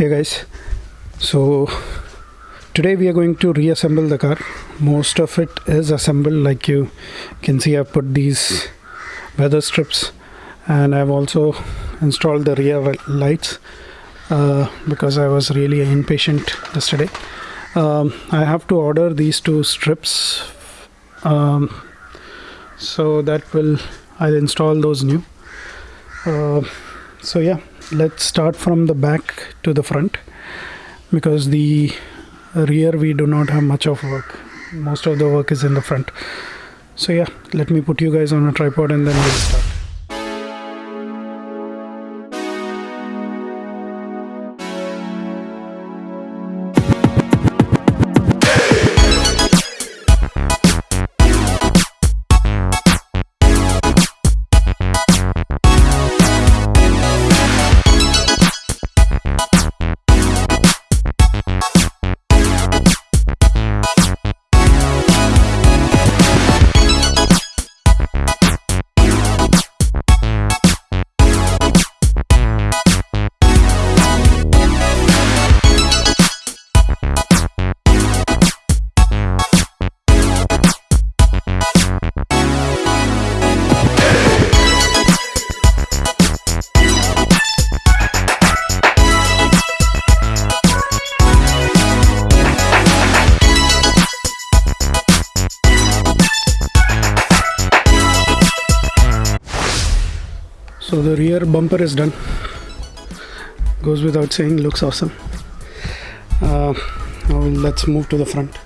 hey guys. So today we are going to reassemble the car. Most of it is assembled like you can see I've put these weather strips and I've also installed the rear lights uh, because I was really impatient yesterday. Um, I have to order these two strips um, so that will I'll install those new. Uh, so yeah let's start from the back to the front because the rear we do not have much of work. Most of the work is in the front. So yeah let me put you guys on a tripod and then we'll start so the rear bumper is done. Goes without saying looks awesome. Uh, now let's move to the front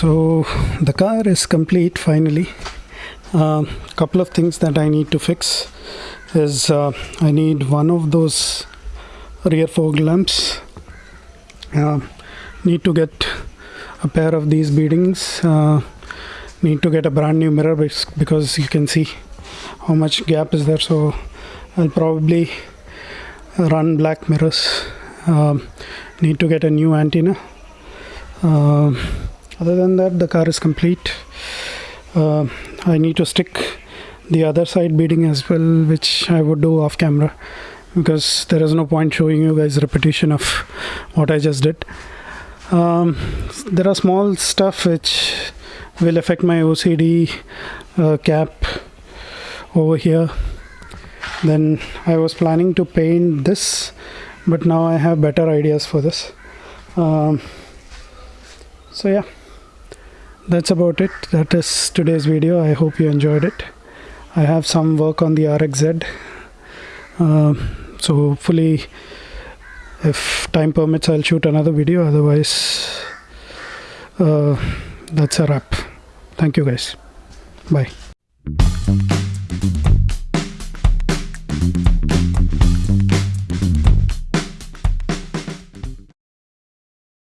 the car is complete finally. A couple of things that I need to fix is uh, I need one of those rear fog lamps. Uh, need to get a pair of these beadings. Uh, need to get a brand new mirror because you can see how much gap is there. So I'll probably run black mirrors. Um, need to get a new antenna. Um, other than that, the car is complete. Uh, I need to stick the other side beading as well, which I would do off camera because there is no point showing you guys repetition of what I just did. Um, there are small stuff which will affect my OCD uh, cap over here. Then I was planning to paint this, but now I have better ideas for this. Um, so yeah that's about it. That is today's video. I hope you enjoyed it. I have some work on the rxz um, so hopefully if time permits i'll shoot another video. Otherwise uh, that's a wrap. Thank you guys. Bye